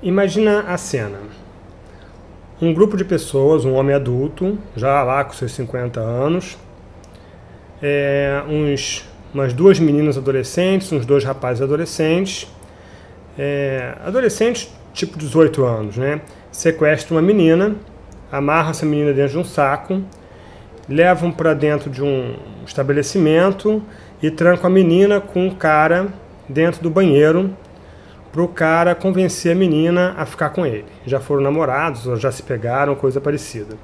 Imagina a cena. Um grupo de pessoas, um homem adulto, já lá com seus 50 anos, é, uns, umas duas meninas adolescentes, uns dois rapazes adolescentes, é, adolescentes tipo 18 anos, né? Sequestra uma menina, amarra essa menina dentro de um saco, levam para dentro de um estabelecimento e trancam a menina com um cara dentro do banheiro para o cara convencer a menina a ficar com ele. Já foram namorados, ou já se pegaram, coisa parecida.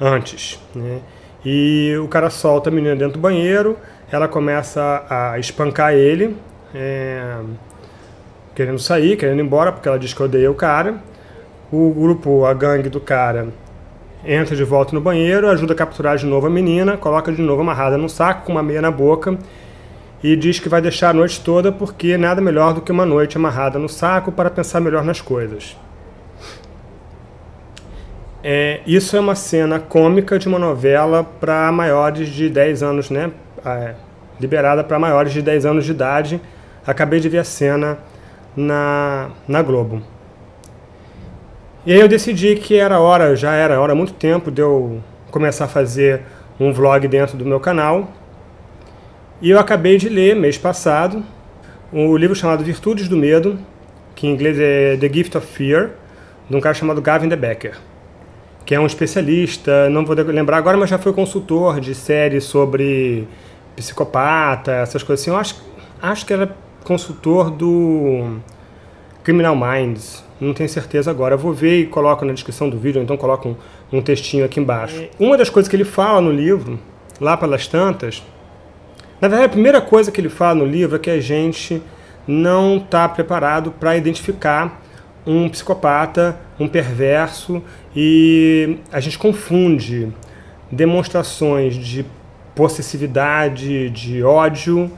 Antes. Né? E o cara solta a menina dentro do banheiro, ela começa a espancar ele, é, querendo sair, querendo ir embora, porque ela diz que odeia o cara. O grupo, a gangue do cara, entra de volta no banheiro, ajuda a capturar de novo a menina, coloca de novo amarrada no saco, com uma meia na boca, e diz que vai deixar a noite toda porque nada melhor do que uma noite amarrada no saco para pensar melhor nas coisas. É, isso é uma cena cômica de uma novela para maiores de 10 anos, né? É, liberada para maiores de 10 anos de idade. Acabei de ver a cena na, na Globo. E aí eu decidi que era hora, já era hora muito tempo de eu começar a fazer um vlog dentro do meu canal, e eu acabei de ler, mês passado, um livro chamado Virtudes do Medo, que em inglês é The Gift of Fear, de um cara chamado Gavin De Becker, que é um especialista, não vou lembrar agora, mas já foi consultor de séries sobre psicopata, essas coisas assim. Eu acho, acho que era consultor do Criminal Minds, não tenho certeza agora. Eu vou ver e coloco na descrição do vídeo, então coloco um, um textinho aqui embaixo. Uma das coisas que ele fala no livro, lá pelas tantas, na verdade, a primeira coisa que ele fala no livro é que a gente não está preparado para identificar um psicopata, um perverso, e a gente confunde demonstrações de possessividade, de ódio,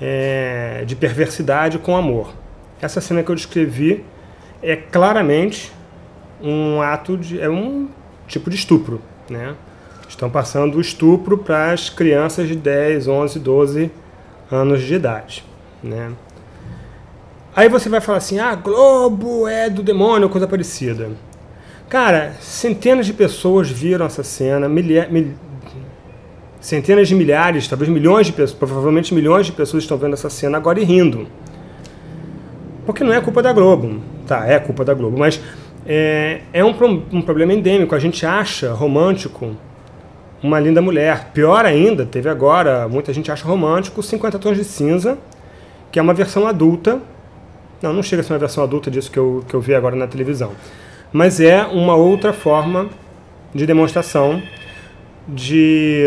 é, de perversidade com amor. Essa cena que eu descrevi é claramente um ato de... é um tipo de estupro, né? Estão passando o estupro para as crianças de 10, 11, 12 anos de idade. Né? Aí você vai falar assim, ah, Globo é do demônio, coisa parecida. Cara, centenas de pessoas viram essa cena, centenas de milhares, talvez milhões de pessoas, provavelmente milhões de pessoas estão vendo essa cena agora e rindo. Porque não é culpa da Globo. Tá, é culpa da Globo, mas é, é um, um problema endêmico. A gente acha romântico uma Linda Mulher. Pior ainda, teve agora, muita gente acha romântico, 50 Tons de Cinza, que é uma versão adulta. Não, não chega a ser uma versão adulta disso que eu, que eu vi agora na televisão. Mas é uma outra forma de demonstração de,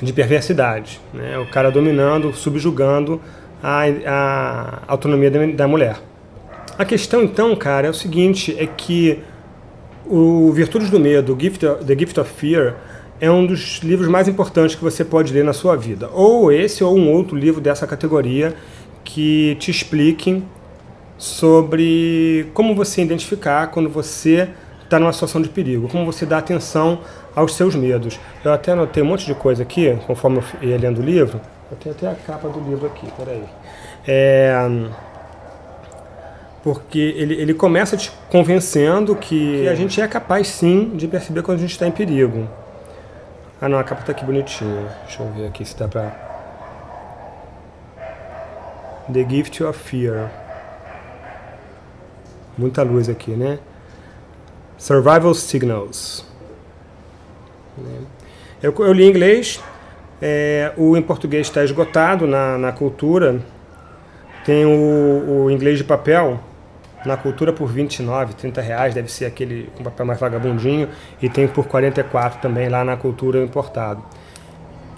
de perversidade. Né? O cara dominando, subjugando a, a autonomia da, mulher. A questão, então, cara, é o seguinte, é que o Virtudes do Medo, Gift, The Gift of Fear, é um dos livros mais importantes que você pode ler na sua vida. Ou esse ou um outro livro dessa categoria que te expliquem sobre como você identificar quando você está numa situação de perigo, como você dá atenção aos seus medos. Eu até anotei um monte de coisa aqui, conforme eu ia lendo o livro. Eu tenho até a capa do livro aqui, peraí. É porque ele, ele começa te convencendo que, que a gente é capaz sim de perceber quando a gente está em perigo. Ah não, a capa tá aqui bonitinha. Deixa eu ver aqui se dá pra... The Gift of Fear. Muita luz aqui, né? Survival Signals. Eu, eu li em inglês, é, o em português está esgotado na, na cultura. Tem o, o inglês de papel, na cultura por 29, 30 reais, deve ser aquele com papel mais vagabundinho, e tem por 44 também lá na cultura importado.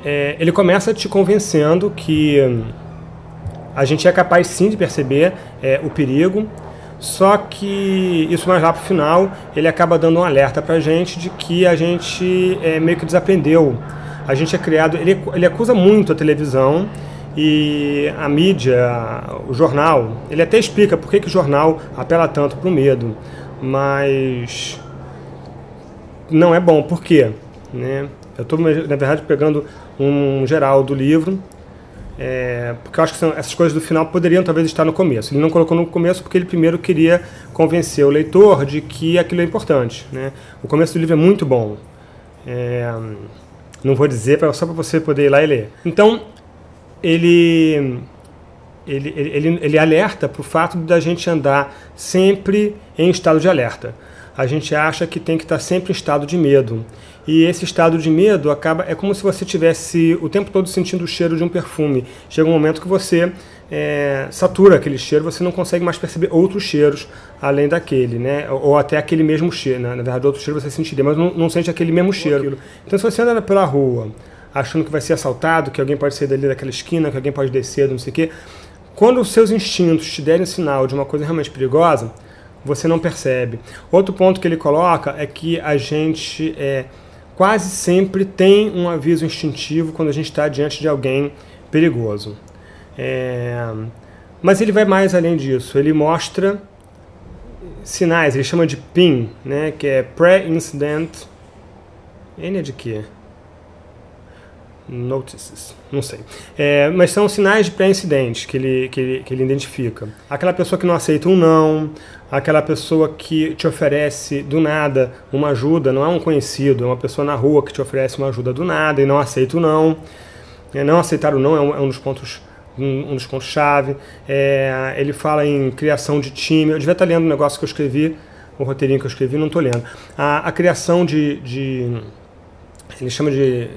É, ele começa te convencendo que hum, a gente é capaz sim de perceber é, o perigo, só que isso mais lá para o final, ele acaba dando um alerta para a gente de que a gente é, meio que desaprendeu. A gente é criado, ele, ele acusa muito a televisão e a mídia, o jornal, ele até explica por que, que o jornal apela tanto para o medo, mas não é bom. Por quê? Né? Eu estou, na verdade, pegando um geral do livro. É, porque eu acho que essas coisas do final poderiam talvez estar no começo. Ele não colocou no começo porque ele primeiro queria convencer o leitor de que aquilo é importante. Né? O começo do livro é muito bom. É, não vou dizer, só para você poder ir lá e ler. Então, ele, ele, ele, ele alerta para o fato da gente andar sempre em estado de alerta. A gente acha que tem que estar sempre em estado de medo. E esse estado de medo acaba é como se você tivesse o tempo todo sentindo o cheiro de um perfume. Chega um momento que você é, satura aquele cheiro, você não consegue mais perceber outros cheiros além daquele, né? Ou até aquele mesmo cheiro. Né? Na verdade, outro cheiro você sentiria, mas não, não sente aquele mesmo cheiro. Então, se você anda pela rua achando que vai ser assaltado, que alguém pode sair dali daquela esquina, que alguém pode descer, não sei o quê, quando os seus instintos te derem sinal de uma coisa realmente perigosa, você não percebe. Outro ponto que ele coloca é que a gente é, quase sempre tem um aviso instintivo quando a gente está diante de alguém perigoso. É, mas ele vai mais além disso. Ele mostra sinais, ele chama de PIN, né, que é Pre-Incident. N é de quê? Notices, não sei. É, mas são sinais de pré-incidente que ele, que, ele, que ele identifica. Aquela pessoa que não aceita um não, aquela pessoa que te oferece do nada uma ajuda, não é um conhecido, é uma pessoa na rua que te oferece uma ajuda do nada e não aceita o não. É, não aceitar o não é um, é um dos pontos um, dos pontos chave. É, ele fala em criação de time. Eu devia estar lendo um negócio que eu escrevi, o um roteirinho que eu escrevi, não estou lendo. A, a criação de, de, ele chama de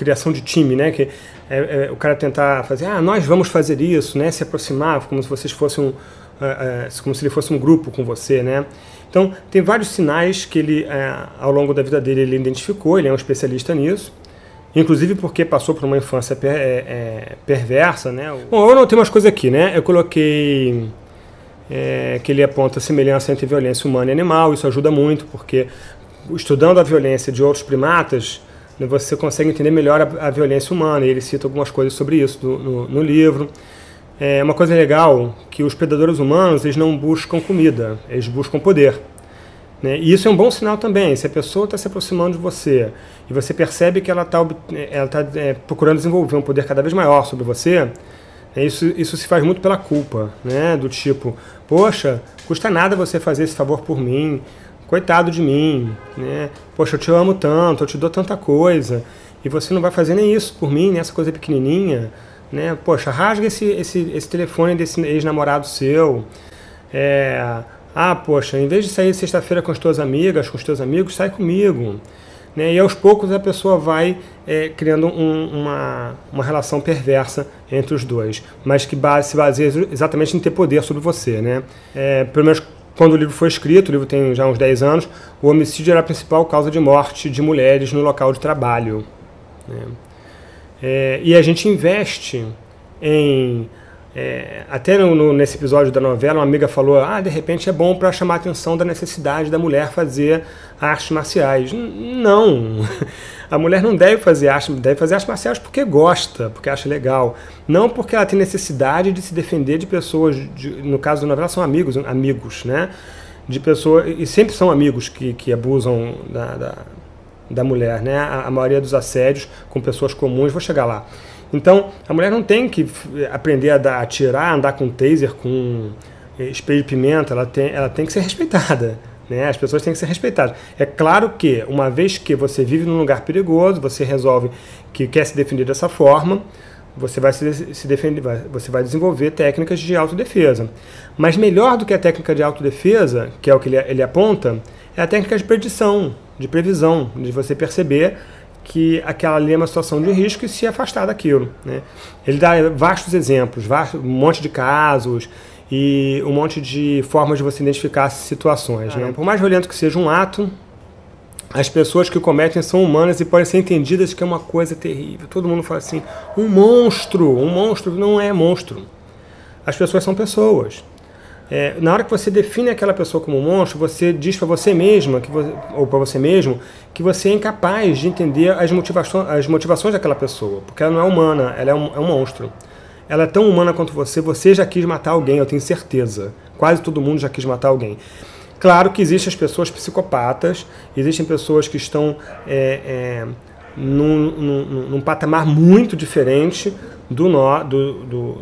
criação de time, né? Que é, é, o cara tentar fazer, ah, nós vamos fazer isso, né? Se aproximar, como se vocês fossem um, é, é, como se ele fosse um grupo com você, né? Então, tem vários sinais que ele, é, ao longo da vida dele, ele identificou, ele é um especialista nisso, inclusive porque passou por uma infância per, é, perversa, né? Bom, eu não tenho umas coisas aqui, né? Eu coloquei que ele aponta semelhança entre violência humana e animal, isso ajuda muito, porque estudando a violência de outros primatas, você consegue entender melhor a, a violência humana, e ele cita algumas coisas sobre isso do, no, no livro. É uma coisa legal que os predadores humanos eles não buscam comida, eles buscam poder. Né? E isso é um bom sinal também. Se a pessoa está se aproximando de você e você percebe que ela está ela tá, é, procurando desenvolver um poder cada vez maior sobre você, é, isso, isso se faz muito pela culpa, né? do tipo, poxa, custa nada você fazer esse favor por mim, coitado de mim, né? poxa, eu te amo tanto, eu te dou tanta coisa, e você não vai fazer nem isso por mim, nessa coisa pequenininha né? Poxa, rasga esse, esse, esse telefone desse ex-namorado seu. É, ah, poxa, em vez de sair sexta-feira com as tuas amigas, com os teus amigos, sai comigo. Né? E aos poucos a pessoa vai é, criando um, uma, uma relação perversa entre os dois, mas que base, se baseia exatamente em ter poder sobre você. Né? É, pelo menos quando o livro foi escrito, o livro tem já uns 10 anos, o homicídio era a principal causa de morte de mulheres no local de trabalho. Né? É, e a gente investe em. É, até no, no, nesse episódio da novela, uma amiga falou: ah, de repente é bom para chamar a atenção da necessidade da mulher fazer artes marciais. Não! A mulher não deve fazer arte, deve fazer artes marciais porque gosta, porque acha legal. Não porque ela tem necessidade de se defender de pessoas, de, no caso da novela, são amigos, amigos, né? De pessoas, e sempre são amigos que, que abusam da, da da mulher, né? A, a, maioria dos assédios com pessoas comuns, vou chegar lá. Então, a mulher não tem que aprender a, atirar, andar com taser, com espelho de pimenta, ela tem, ela tem que ser respeitada. Né? As pessoas têm que ser respeitadas. É claro que, uma vez que você vive num lugar perigoso, você resolve que quer se defender dessa forma, você vai se, se defender, vai, você vai desenvolver técnicas de autodefesa. Mas melhor do que a técnica de autodefesa, que é o que ele, ele aponta, é a técnica de predição, de previsão, de você perceber que aquela ali é uma situação de risco e se afastar daquilo. Né? Ele dá vastos exemplos, um monte de casos e um monte de formas de você identificar situações. Né? Por mais violento que seja um ato, as pessoas que cometem são humanas e podem ser entendidas que é uma coisa terrível. Todo mundo fala assim, um monstro, um monstro não é monstro. As pessoas são pessoas. É, na hora que você define aquela pessoa como um monstro, você diz para você mesma, que você, ou para você mesmo, que você é incapaz de entender as motivações, as motivações daquela pessoa, porque ela não é humana, ela é um, é um monstro. Ela é tão humana quanto você, você já quis matar alguém, eu tenho certeza. Quase todo mundo já quis matar alguém. Claro que existem as pessoas psicopatas, existem pessoas que estão é, é, num, num, num patamar muito diferente do, nó, do, do,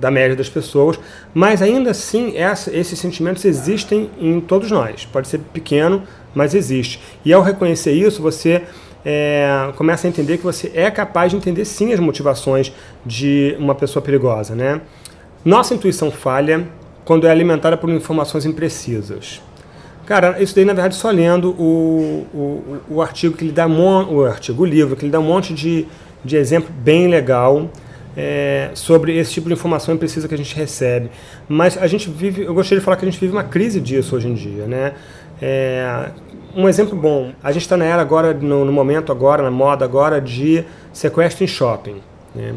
da média das pessoas, mas ainda assim essa, esses sentimentos existem em todos nós. Pode ser pequeno, mas existe. E ao reconhecer isso, você é, começa a entender que você é capaz de entender sim as motivações de uma pessoa perigosa. Né? Nossa intuição falha quando é alimentada por informações imprecisas. Cara, isso daí na verdade só lendo o, o, o artigo que ele dá o artigo, o livro, que ele dá um monte de, de exemplo bem legal é, sobre esse tipo de informação imprecisa que a gente recebe. Mas a gente vive, eu gostaria de falar que a gente vive uma crise disso hoje em dia, né? É, um exemplo bom, a gente está na era agora, no, no, momento agora, na moda agora, de sequestro em shopping. Né?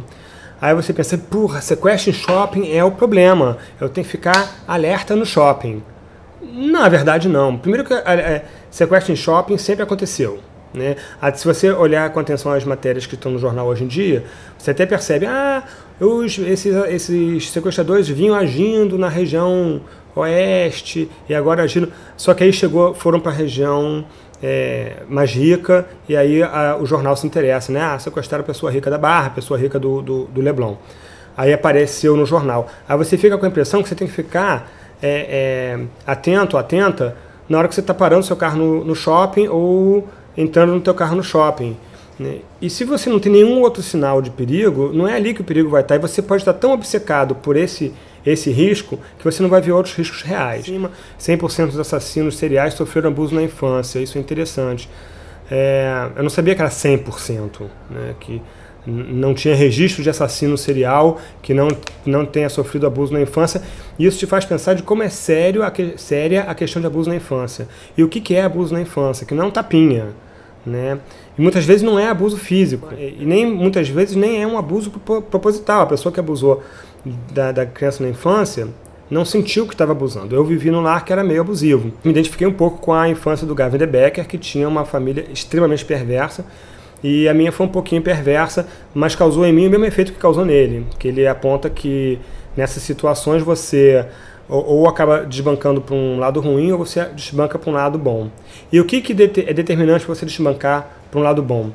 Aí você pensa, porra, sequestro em shopping é o problema, eu tenho que ficar alerta no shopping. Na verdade, não. Primeiro que é, sequestro em shopping sempre aconteceu. Né? Se você olhar com atenção as matérias que estão no jornal hoje em dia, você até percebe, ah, os, esses, esses sequestradores vinham agindo na região oeste e agora agindo. Só que aí chegou, foram para a região é, mais rica e aí a, o jornal se interessa, né? Ah, sequestraram a pessoa rica da Barra, a pessoa rica do, do, do Leblon. Aí apareceu no jornal. Aí você fica com a impressão que você tem que ficar é, é, atento, atenta, na hora que você está parando seu carro no, no, shopping ou entrando no teu carro no shopping. Né? E se você não tem nenhum outro sinal de perigo, não é ali que o perigo vai estar. E você pode estar tão obcecado por esse, esse risco que você não vai ver outros riscos reais. 100% dos assassinos seriais sofreram abuso na infância, isso é interessante. É, eu não sabia que era 100%, né? que não tinha registro de assassino serial que não, não tenha sofrido abuso na infância. E isso te faz pensar de como é sério a que, séria a questão de abuso na infância. E o que, que é abuso na infância? Que não é um tapinha. Né? E muitas vezes não é abuso físico. E nem muitas vezes nem é um abuso proposital. A pessoa que abusou da, da criança na infância não sentiu que estava abusando. Eu vivi num lar que era meio abusivo. Me identifiquei um pouco com a infância do Gavin de Becker, que tinha uma família extremamente perversa e a minha foi um pouquinho perversa, mas causou em mim o mesmo efeito que causou nele, que ele aponta que nessas situações você ou, ou acaba desbancando para um lado ruim ou você desbanca para um lado bom. E o que, que é determinante para você desbancar para um lado bom?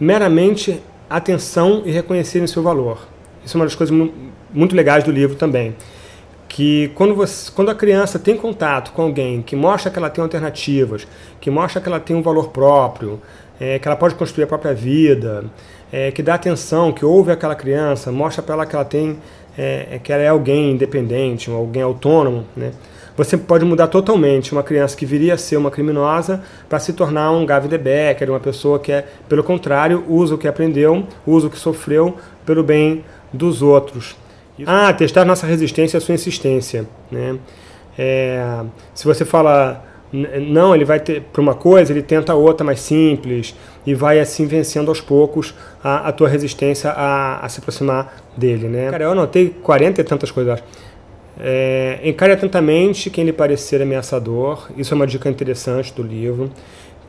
Meramente atenção e reconhecer o seu valor. Isso é uma das coisas muito legais do livro também. Que quando, você, quando a criança tem contato com alguém que mostra que ela tem alternativas, que mostra que ela tem um valor próprio, é, que ela pode construir a própria vida, é, que dá atenção, que ouve aquela criança, mostra para ela que ela tem, é, é, que ela é alguém independente, alguém autônomo, né? Você pode mudar totalmente uma criança que viria a ser uma criminosa para se tornar um Gavi de Becker, uma pessoa que é, pelo contrário, usa o que aprendeu, usa o que sofreu pelo bem dos outros. Ah, testar nossa resistência e sua insistência. Né? É, se você fala não, ele vai ter para uma coisa, ele tenta outra mais simples e vai assim vencendo aos poucos a, a tua resistência a, a, se aproximar dele, né? Cara, eu anotei 40 e tantas coisas. É, encare atentamente quem lhe parecer ameaçador. Isso é uma dica interessante do livro.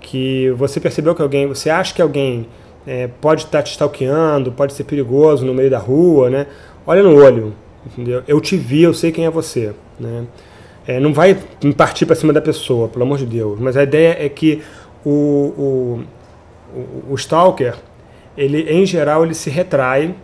Que você percebeu que alguém, você acha que alguém é, pode estar te stalkeando, pode ser perigoso no meio da rua, né? Olha no olho, entendeu? Eu te vi, eu sei quem é você, né? É, não vai partir para cima da pessoa, pelo amor de Deus. Mas a ideia é que o, o, o, o stalker, ele, em geral, ele se retrai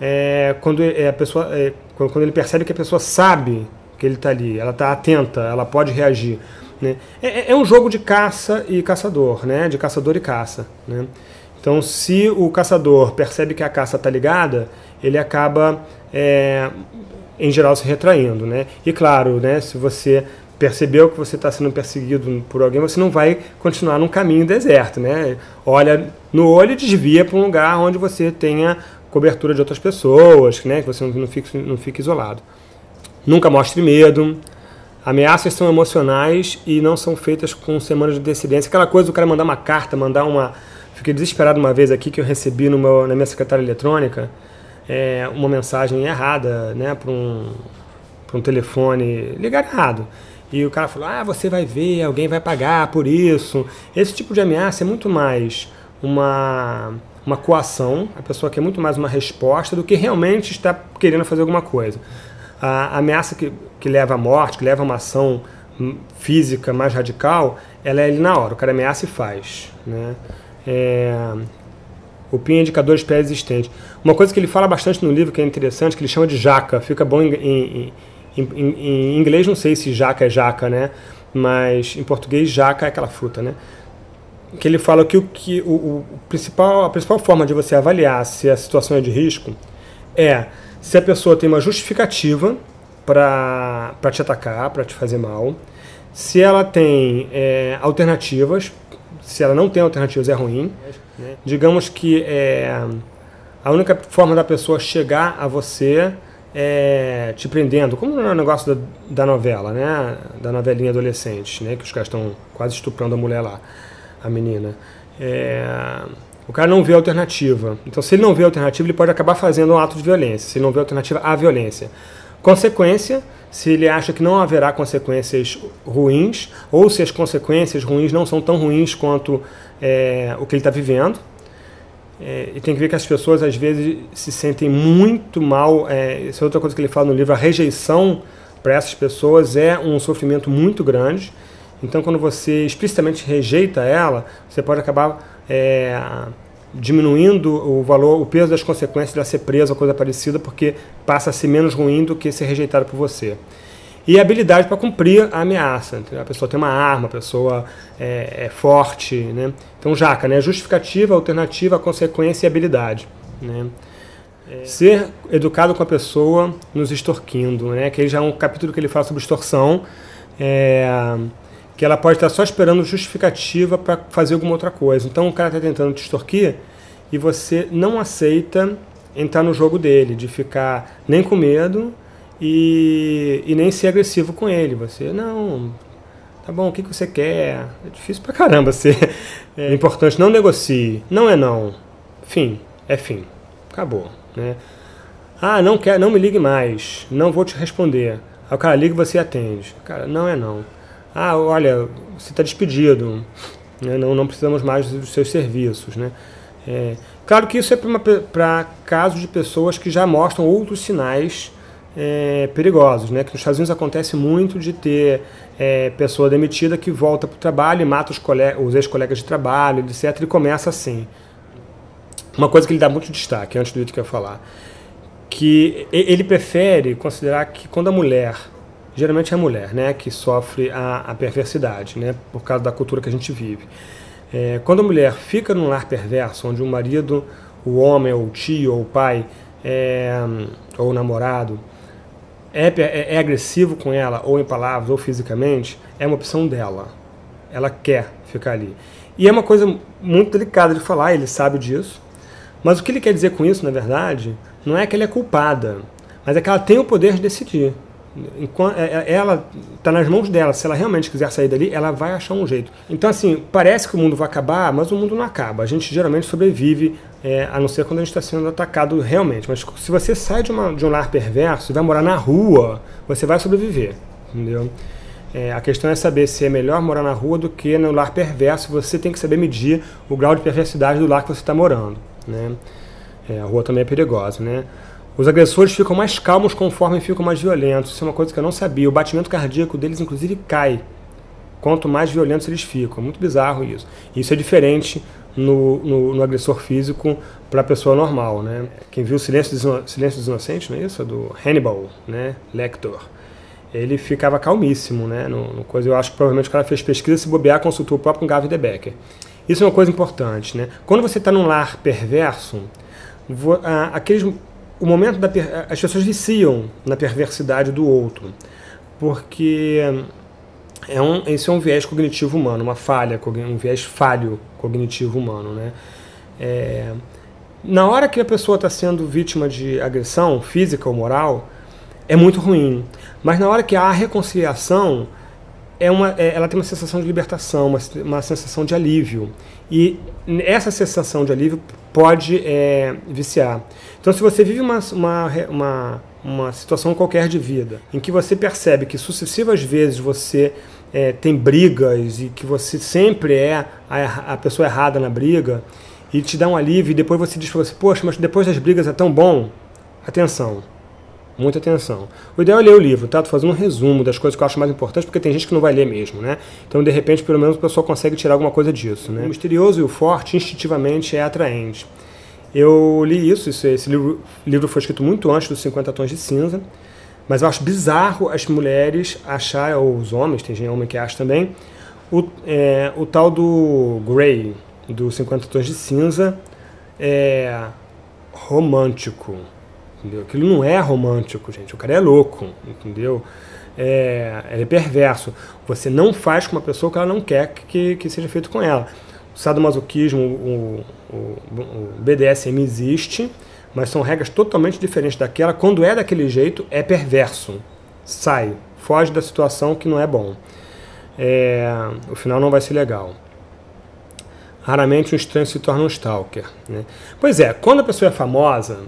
é, quando, é, a pessoa, é, quando, quando, ele percebe que a pessoa sabe que ele está ali, ela está atenta, ela pode reagir. Né? É, é, é, um jogo de caça e caçador, né? de caçador e caça. Né? Então, se o caçador percebe que a caça está ligada, ele acaba é, em geral se retraindo, né? E claro, né, se você percebeu que você está sendo perseguido por alguém, você não vai continuar num caminho deserto, né? Olha no olho e desvia para um lugar onde você tenha cobertura de outras pessoas, né? Que você não fique, não fique isolado. Nunca mostre medo. Ameaças são emocionais e não são feitas com semanas de antecedência. Aquela coisa do cara mandar uma carta, mandar uma... Fiquei desesperado uma vez aqui que eu recebi meu, na minha secretária eletrônica é, uma mensagem errada né, para um, um telefone ligado errado. E o cara falou, ah, você vai ver, alguém vai pagar por isso. Esse tipo de ameaça é muito mais uma, uma coação, a pessoa quer muito mais uma resposta do que realmente está querendo fazer alguma coisa. A ameaça que, que leva à morte, que leva a uma ação física mais radical, ela é ali na hora, o cara ameaça e faz. Né? É, O PIN é indicador de pré-existente. Uma coisa que ele fala bastante no livro, que é interessante, que ele chama de jaca. Fica bom em, em, em, inglês, não sei se jaca é jaca, né? Mas em português, jaca é aquela fruta, né? Que ele fala que, o, que o, o principal, a principal forma de você avaliar se a situação é de risco é se a pessoa tem uma justificativa para te atacar, para te fazer mal, se ela tem é, alternativas, se ela não tem alternativas é ruim. Né? Digamos que é, a única forma da pessoa chegar a você é te prendendo, como no negócio da, da novela, né? Da novelinha adolescente, né? Que os caras estão quase estuprando a mulher lá, a menina. É, o cara não vê alternativa. Então, se ele não vê alternativa, ele pode acabar fazendo um ato de violência. Se ele não vê alternativa, há violência. Consequência, se ele acha que não haverá consequências ruins, ou se as consequências ruins não são tão ruins quanto é, o que ele está vivendo. É, e tem que ver que as pessoas às vezes se sentem muito mal. É, essa é outra coisa que ele fala no livro: a rejeição para essas pessoas é um sofrimento muito grande. Então, quando você explicitamente rejeita ela, você pode acabar é, diminuindo o valor, o peso das consequências de ela ser presa ou coisa parecida, porque passa a ser menos ruim do que ser rejeitado por você. E habilidade para cumprir a ameaça. A pessoa tem uma arma, a pessoa é, é forte. Né? Então, jaca, né? justificativa, alternativa, consequência e habilidade. Né? É. Ser educado com a pessoa nos extorquindo, né? que aí já é um capítulo que ele fala sobre extorsão. É, que ela pode estar só esperando justificativa para fazer alguma outra coisa. Então o cara está tentando te extorquir e você não aceita entrar no jogo dele, de ficar nem com medo e, e nem ser agressivo com ele. Você, não, tá bom, o que, que você quer? É difícil pra caramba ser. É importante, não negocie. Não é não. Fim, é fim. Acabou. Né? Ah, não quer, não me ligue mais. Não vou te responder. Aí o cara liga e você atende. Cara, não é não ah, olha, você está despedido, né? não, não precisamos mais dos seus serviços. Né? É, claro que isso é para casos de pessoas que já mostram outros sinais é, perigosos, né? que nos Estados Unidos acontece muito de ter é, pessoa demitida que volta para o trabalho e mata os, os ex-colegas de trabalho, etc., e começa assim. Uma coisa que ele dá muito destaque, antes do que eu falar, que ele prefere considerar que quando a mulher geralmente é a mulher, né, que sofre a, a perversidade, né, por causa da cultura que a gente vive. É, quando a mulher fica num lar perverso, onde o marido, o homem, ou o tio, ou o pai, é, ou o namorado, é, é, é, agressivo com ela, ou em palavras, ou fisicamente, é uma opção dela. Ela quer ficar ali. E é uma coisa muito delicada de falar, ele sabe disso. Mas o que ele quer dizer com isso, na verdade, não é que ela é culpada, mas é que ela tem o poder de decidir. É, é, ela está nas mãos dela. Se ela realmente quiser sair dali, ela vai achar um jeito. Então, assim, parece que o mundo vai acabar, mas o mundo não acaba. A gente geralmente sobrevive, é, a não ser quando a gente está sendo atacado realmente. Mas se você sai de, uma, de um lar perverso e vai morar na rua, você vai sobreviver. Entendeu? É, a questão é saber se é melhor morar na rua do que no lar perverso. Você tem que saber medir o grau de perversidade do lar que você está morando. Né? É, a rua também é perigosa, né? Os agressores ficam mais calmos conforme ficam mais violentos. Isso é uma coisa que eu não sabia. O batimento cardíaco deles, inclusive, cai. Quanto mais violentos eles ficam. Muito bizarro isso. Isso é diferente no, no, no agressor físico para a pessoa normal. Né? Quem viu Silêncio dos, Silêncio dos Inocentes, não é isso? Do Hannibal né? Lecter. Ele ficava calmíssimo. Né? No, no coisa, eu acho que provavelmente o cara fez pesquisa, se bobear, consultou o próprio Gavin de Becker. Isso é uma coisa importante. Né? Quando você está num lar perverso, aqueles o momento da as pessoas viciam na perversidade do outro, porque é um, esse é um viés cognitivo humano, uma falha, um viés falho cognitivo humano, né? É, na hora que a pessoa está sendo vítima de agressão física ou moral, é muito ruim. Mas na hora que há reconciliação, é uma, é, ela tem uma sensação de libertação, uma, uma sensação de alívio. E essa sensação de alívio pode é, viciar. Então, se você vive uma, uma, uma, uma, situação qualquer de vida, em que você percebe que sucessivas vezes você é, tem brigas e que você sempre é a, a, pessoa errada na briga, e te dá um alívio, e depois você diz para você, poxa, mas depois das brigas é tão bom. Atenção, muita atenção. O ideal é ler o livro, tá? Tô fazendo um resumo das coisas que eu acho mais importantes, porque tem gente que não vai ler mesmo, né? Então, de repente, pelo menos a pessoa consegue tirar alguma coisa disso, né? O misterioso e o forte, instintivamente, é atraente. Eu li isso, isso esse livro, livro foi escrito muito antes dos 50 Tons de Cinza, mas eu acho bizarro as mulheres acharem, ou os homens, tem gente homem que acha também, o, é, o tal do Grey, do 50 Tons de Cinza, é romântico. Entendeu? Aquilo não é romântico, gente. O cara é louco, entendeu? É, é perverso. Você não faz com uma pessoa que ela não quer que, que seja feito com ela. O sadomasoquismo, o, o, o BDSM existe, mas são regras totalmente diferentes daquela. Quando é daquele jeito, é perverso. Sai, foge da situação que não é bom. É, o final não vai ser legal. Raramente um estranho se torna um stalker. Né? Pois é, quando a pessoa é famosa,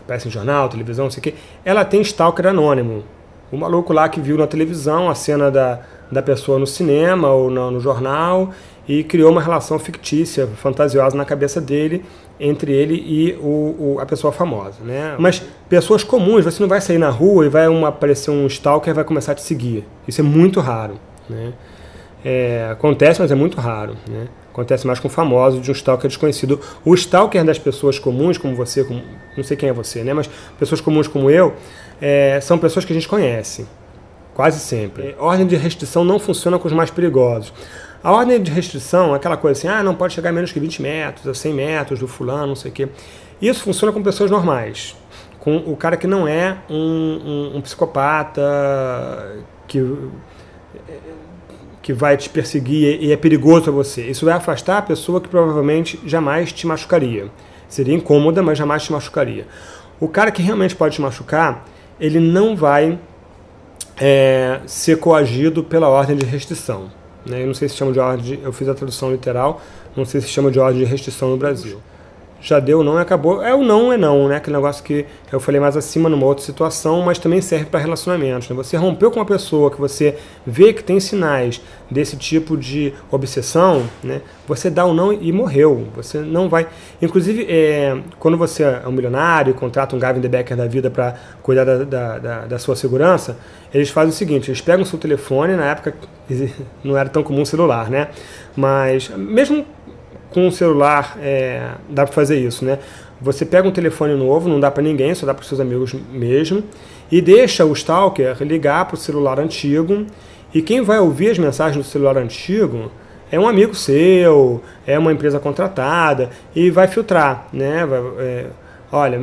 aparece em jornal, televisão, não sei o quê, ela tem stalker anônimo. O maluco lá que viu na televisão a cena da, da pessoa no cinema ou no, no jornal e criou uma relação fictícia, fantasiosa na cabeça dele entre ele e o, o, a pessoa famosa, né? Mas pessoas comuns, você não vai sair na rua e vai uma, aparecer um stalker e vai começar a te seguir. Isso é muito raro, né? É, acontece, mas é muito raro, né? Acontece mais com famosos de um stalker desconhecido. O stalker das pessoas comuns, como você, como, não sei quem é você, né? Mas pessoas comuns como eu, é, são pessoas que a gente conhece. Quase sempre. É, ordem de restrição não funciona com os mais perigosos. A ordem de restrição é aquela coisa assim, ah, não pode chegar a menos que 20 metros, a 100 metros do fulano, não sei o quê. Isso funciona com pessoas normais. Com o cara que não é um, um, um psicopata, que que vai te perseguir e é perigoso para você. Isso vai afastar a pessoa que provavelmente jamais te machucaria. Seria incômoda, mas jamais te machucaria. O cara que realmente pode te machucar, ele não vai é, ser coagido pela ordem de restrição. Né? Eu não sei se chama de ordem, de, eu fiz a tradução literal, não sei se chama de ordem de restrição no Brasil já deu não e acabou. É o não é não, né? Aquele negócio que eu falei mais acima numa outra situação, mas também serve para relacionamentos. Né? Você rompeu com uma pessoa que você vê que tem sinais desse tipo de obsessão, né? Você dá o um não e morreu. Você não vai. Inclusive, é, quando você é um milionário e contrata um Gavin De Becker da vida para cuidar da, da, da, da sua segurança, eles fazem o seguinte: eles pegam o seu telefone, na época não era tão comum celular, né? Mas mesmo com o celular é, dá para fazer isso, né? Você pega um telefone novo, não dá para ninguém, só dá para seus amigos mesmo, e deixa o stalker ligar para o celular antigo, e quem vai ouvir as mensagens do celular antigo é um amigo seu, é uma empresa contratada, e vai filtrar, né? Vai, é, olha,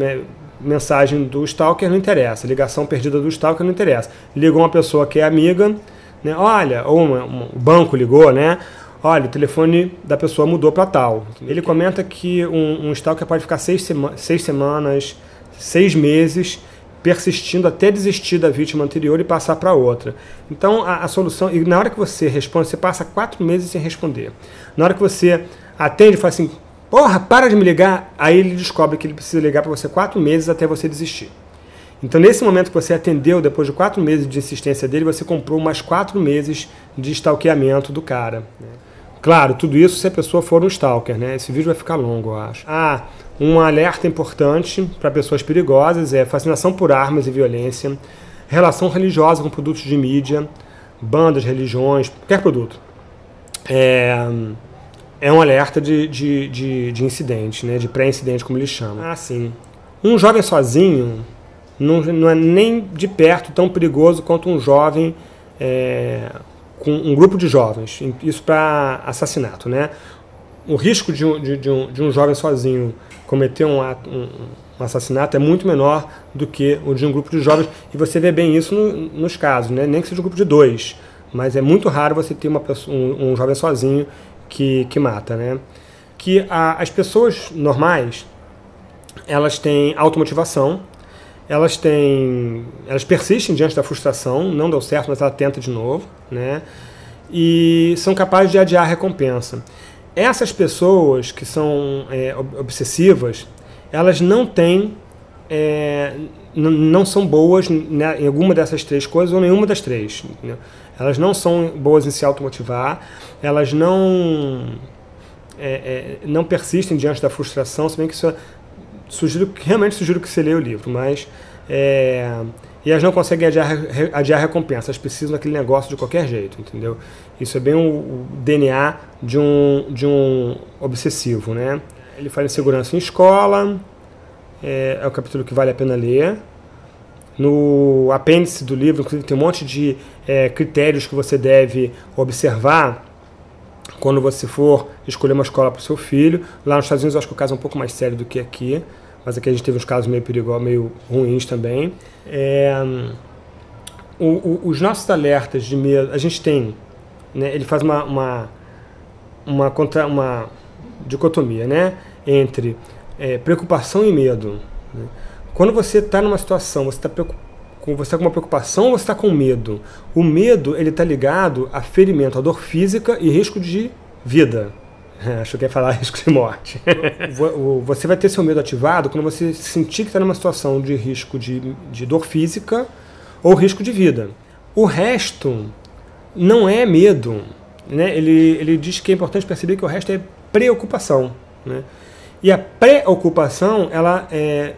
mensagem do stalker não interessa, ligação perdida do stalker não interessa. Ligou uma pessoa que é amiga, né? Olha, ou um, banco ligou, né? Olha, o telefone da pessoa mudou para tal. Ele comenta que um, um stalker pode ficar seis, sema seis semanas, seis meses, persistindo até desistir da vítima anterior e passar para outra. Então, a, a, solução... E na hora que você responde, você passa quatro meses sem responder. Na hora que você atende e fala assim, porra, para de me ligar, aí ele descobre que ele precisa ligar para você quatro meses até você desistir. Então, nesse momento que você atendeu, depois de quatro meses de insistência dele, você comprou mais quatro meses de stalkeamento do cara. Né? Claro, tudo isso se a pessoa for um stalker, né? Esse vídeo vai ficar longo, eu acho. Ah, um alerta importante para pessoas perigosas é fascinação por armas e violência, relação religiosa com produtos de mídia, bandas, religiões, qualquer produto. É, é um alerta de, de, de, de incidente, né? de pré-incidente, como eles chamam. Ah, sim. Um jovem sozinho não, não é nem de perto tão perigoso quanto um jovem é, com um grupo de jovens, isso para assassinato, né? O risco de um, de, de, um, de um jovem sozinho cometer um, ato, um, um, assassinato é muito menor do que o de um grupo de jovens, e você vê bem isso no, nos casos, né? nem que seja um grupo de dois, mas é muito raro você ter uma pessoa, um, um jovem sozinho que, que mata. Né? Que a, as pessoas normais, elas têm automotivação, elas têm, elas persistem diante da frustração, não deu certo, mas ela tenta de novo, né? E são capazes de adiar a recompensa. Essas pessoas que são é, obsessivas, elas não têm, é, não são boas né, em alguma dessas três coisas ou nenhuma das três. Entendeu? Elas não são boas em se automotivar, elas não é, é não persistem diante da frustração, se bem que isso é sugiro, realmente sugiro que você leia o livro, mas é, e elas não conseguem adiar, adiar recompensa, elas precisam daquele negócio de qualquer jeito, entendeu? Isso é bem o, o DNA de um, de um obsessivo, né? ele fala em segurança em escola, é, é o capítulo que vale a pena ler. No apêndice do livro, inclusive, tem um monte de é, critérios que você deve observar quando você for escolher uma escola para o seu filho. Lá nos Estados Unidos, eu acho que o caso é um pouco mais sério do que aqui, mas aqui a gente teve uns casos meio perigosos, meio ruins também. É, o, o, os nossos alertas de medo, a gente tem, né, ele faz uma, uma, uma, contra, uma dicotomia né, entre é, preocupação e medo. Né? Quando você está numa situação, você está com, você tá com uma preocupação ou você está com medo? O medo ele está ligado a ferimento, a dor física e risco de vida. Acho que ia falar risco de morte. você vai ter seu medo ativado quando você sentir que está numa situação de risco de, de dor física ou risco de vida. O resto não é medo. Né? Ele, ele diz que é importante perceber que o resto é preocupação. Né? E a preocupação, ela é,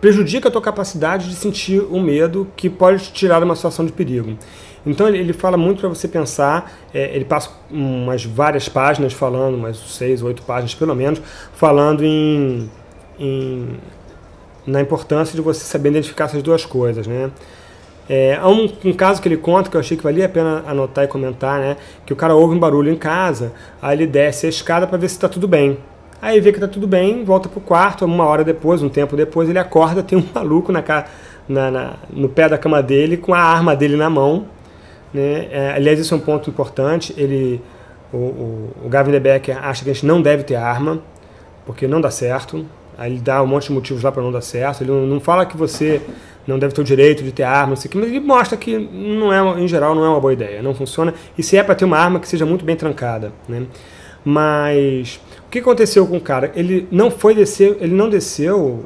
prejudica a tua capacidade de sentir o medo que pode te tirar de uma situação de perigo. Então ele, ele fala muito para você pensar, é, ele passa umas várias páginas falando, umas seis, oito páginas pelo menos, falando em, em, na importância de você saber identificar essas duas coisas, né? É, há um, um, caso que ele conta que eu achei que valia a pena anotar e comentar, né? Que o cara ouve um barulho em casa, aí ele desce a escada para ver se está tudo bem. Aí vê que tá tudo bem, volta pro quarto, uma hora depois, um tempo depois, ele acorda, tem um maluco na, na, na no pé da cama dele, com a arma dele na mão. Né? É, aliás, isso é um ponto importante. Ele, o, o, o Gavin de Becker acha que a gente não deve ter arma, porque não dá certo. Aí ele dá um monte de motivos lá para não dar certo. Ele não, não fala que você não deve ter o direito de ter arma, não que, mas ele mostra que não é, em geral não é uma boa ideia, não funciona. E se é para ter uma arma que seja muito bem trancada, né? Mas que aconteceu com o cara? Ele não foi descer, ele não desceu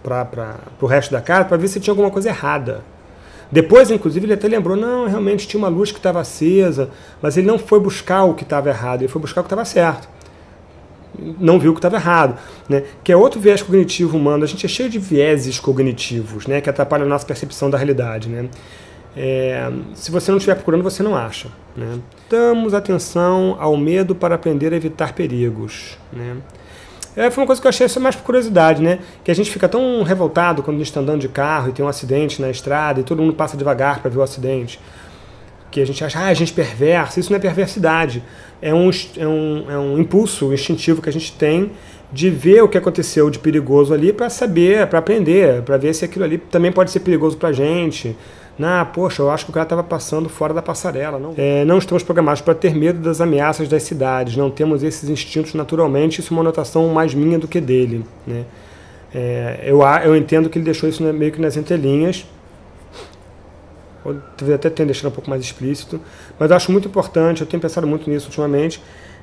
para o resto da casa para ver se tinha alguma coisa errada. Depois, inclusive, ele até lembrou, não, realmente tinha uma luz que estava acesa, mas ele não foi buscar o que estava errado, ele foi buscar o que estava certo. Não viu o que estava errado. Né? Que é outro viés cognitivo humano. A gente é cheio de vieses cognitivos né? que atrapalham a nossa percepção da realidade. Né? É, se você não estiver procurando, você não acha. Né? Damos atenção ao medo para aprender a evitar perigos. Né? É, foi uma coisa que eu achei só mais por curiosidade, né? Que a gente fica tão revoltado quando a gente está andando de carro e tem um acidente na estrada e todo mundo passa devagar para ver o acidente. Que a gente acha, ah, a gente perversa. Isso não é perversidade. É um, é, um, é um impulso instintivo que a gente tem de ver o que aconteceu de perigoso ali para saber, para aprender, para ver se aquilo ali também pode ser perigoso para a gente ah, poxa, eu acho que o cara estava passando fora da passarela. Não, é, não estamos programados para ter medo das ameaças das cidades, não temos esses instintos naturalmente, isso é uma anotação mais minha do que dele. Né? É, eu, eu entendo que ele deixou isso meio que nas entrelinhas, ou talvez até tenha deixado um pouco mais explícito, mas eu acho muito importante, eu tenho pensado muito nisso ultimamente,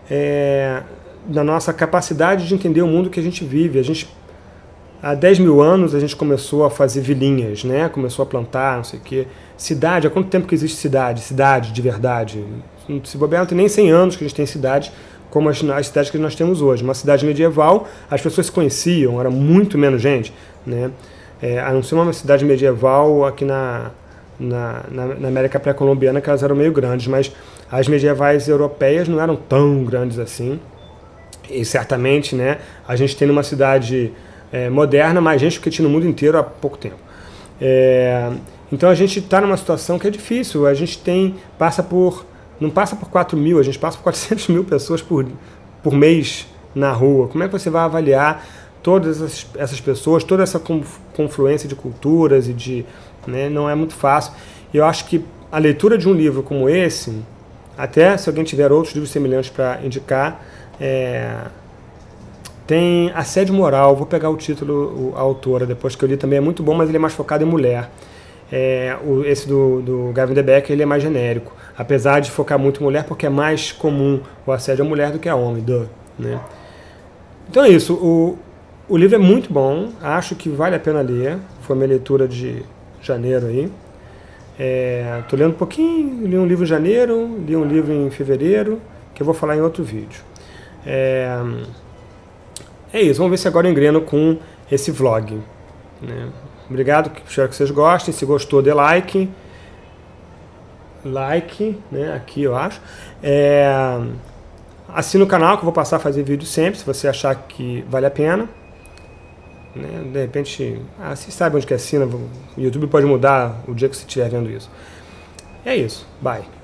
é, da nossa capacidade de entender o mundo que a gente vive. A gente Há 10 mil anos a gente começou a fazer vilinhas, né? começou a plantar, não sei o quê. Cidade, há quanto tempo que existe cidade? Cidade de verdade. Se bobear, não tem nem 100 anos que a gente tem cidade como as, as cidades que nós temos hoje. Uma cidade medieval, as pessoas se conheciam, era muito menos gente. Né? É, a não ser uma cidade medieval aqui na, na, na, na América pré-colombiana, que elas eram meio grandes, mas as medievais europeias não eram tão grandes assim. E certamente né, a gente tem numa cidade é, moderna, mais gente do que tinha no mundo inteiro há pouco tempo. É, então a gente está numa situação que é difícil. A gente tem passa por não passa por 4 mil, a gente passa por 400 mil pessoas por, por mês na rua. Como é que você vai avaliar todas essas, pessoas, toda essa confluência de culturas e de né, não é muito fácil. E eu acho que a leitura de um livro como esse, até se alguém tiver outros livros semelhantes para indicar, é, tem Assédio Moral, vou pegar o título, a autora, depois que eu li também, é muito bom, mas ele é mais focado em mulher. É, o, esse do, do Gavin de Becker ele é mais genérico, apesar de focar muito em mulher, porque é mais comum o assédio a mulher do que a homem. Duh, né? Então é isso, o, o livro é muito bom, acho que vale a pena ler, foi minha leitura de janeiro aí. É, lendo um pouquinho, li um livro em janeiro, li um livro em fevereiro, que eu vou falar em outro vídeo. É, é isso, vamos ver se agora eu engreno com esse vlog. Né? Obrigado, espero que vocês gostem. Se gostou, dê like. Like, né? Aqui eu acho. É... assina o canal que eu vou passar a fazer vídeo sempre, se você achar que vale a pena. Né? De repente, ah, você sabe onde que assina, o YouTube pode mudar o dia que você estiver vendo isso. É isso, bye.